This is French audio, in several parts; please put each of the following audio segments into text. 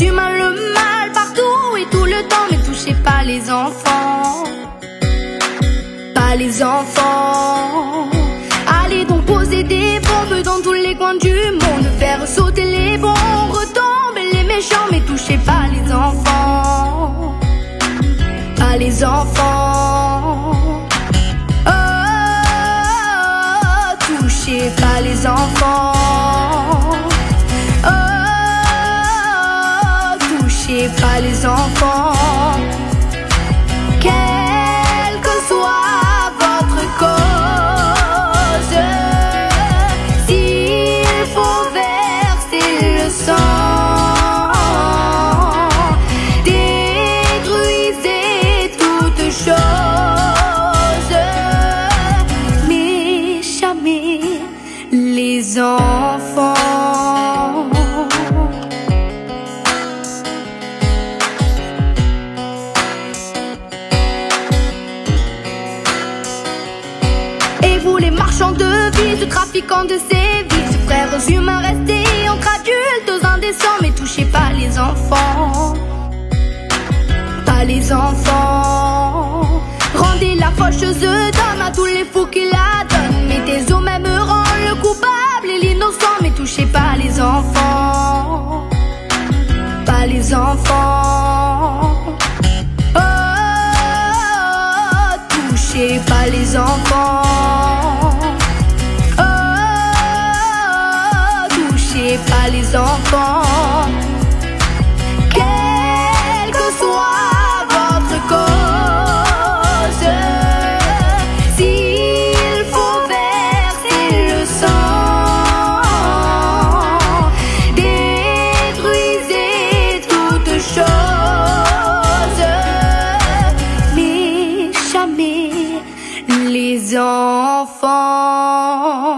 humains, le mal partout et tout le temps, mais touchez pas les enfants. Pas les enfants. Allez donc poser des bombes dans tous les coins du monde, faire sauter les bombes, retomber les méchants, mais touchez pas les enfants. Pas les enfants. Enfants. Et vous les marchands de vie, trafiquants de sévices, frères humains restés entre adultes indécents, mais touchez pas les enfants, pas les enfants. Rendez la faucheuse d'homme à tous les fous qui la donnent, touchez pas les enfants, pas les enfants. Oh, touchez pas les enfants. Oh, touchez pas les enfants. Enfants.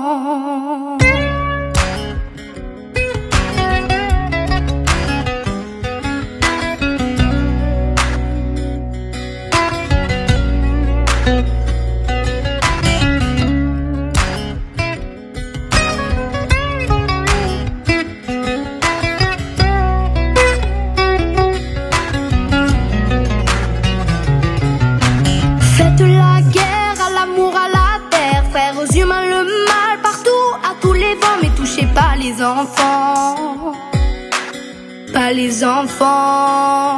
Pas les enfants, pas les enfants.